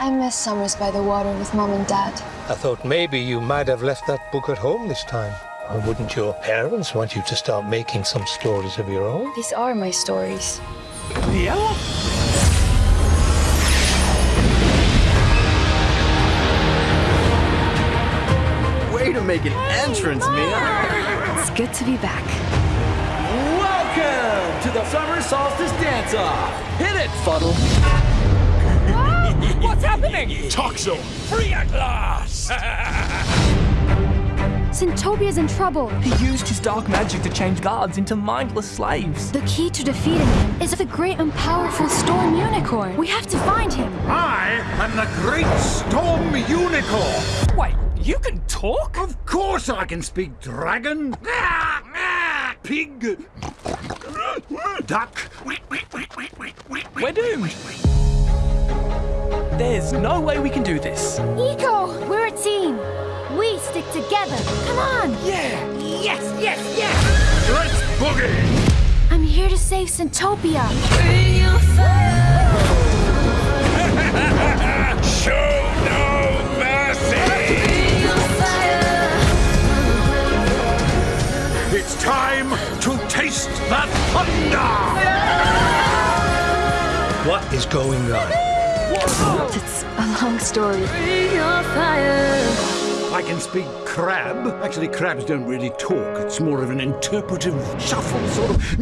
I miss summers by the water with mom and dad. I thought maybe you might have left that book at home this time. Or wouldn't your parents want you to start making some stories of your own? These are my stories. Yeah? Way to make an entrance, Mia. It's good to be back. Welcome to the Summer Solstice Dance-Off. Hit it, Fuddle. What's? Toxor! Free at last! Centopia's in trouble. He used his dark magic to change guards into mindless slaves. The key to defeating him is the great and powerful Storm Unicorn. We have to find him. I am the Great Storm Unicorn! Wait, you can talk? Of course I can speak dragon! Pig! Duck! We're doomed. There's no way we can do this. Eco, we're a team. We stick together. Come on. Yeah. Yes, yes, yes! Let's boogie! I'm here to save Centopia. Show no mercy! It's time to taste the thunder! What is going on? It's a long story. I can speak crab. Actually, crabs don't really talk. It's more of an interpretive shuffle, sort of.